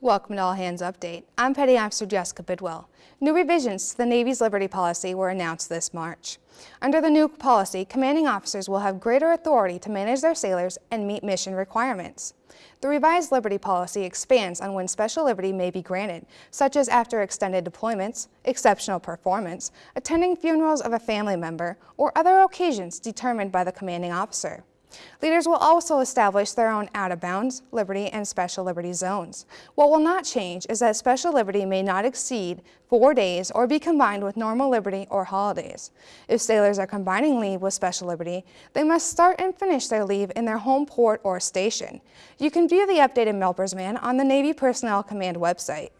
Welcome to All Hands Update. I'm Petty Officer Jessica Bidwell. New revisions to the Navy's Liberty Policy were announced this March. Under the new policy, commanding officers will have greater authority to manage their sailors and meet mission requirements. The revised Liberty Policy expands on when special liberty may be granted, such as after extended deployments, exceptional performance, attending funerals of a family member, or other occasions determined by the commanding officer. Leaders will also establish their own out-of-bounds, liberty, and special liberty zones. What will not change is that special liberty may not exceed four days or be combined with normal liberty or holidays. If sailors are combining leave with special liberty, they must start and finish their leave in their home port or station. You can view the updated MILPERSMAN on the Navy Personnel Command website.